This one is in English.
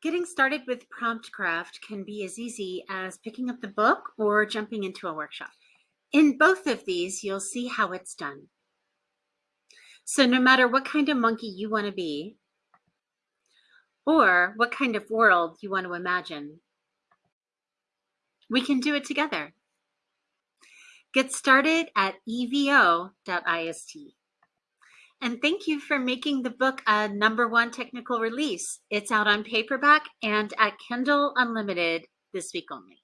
Getting started with prompt craft can be as easy as picking up the book or jumping into a workshop. In both of these, you'll see how it's done. So no matter what kind of monkey you want to be, or what kind of world you want to imagine, we can do it together. Get started at evo.ist. And thank you for making the book a number one technical release. It's out on paperback and at Kindle Unlimited this week only.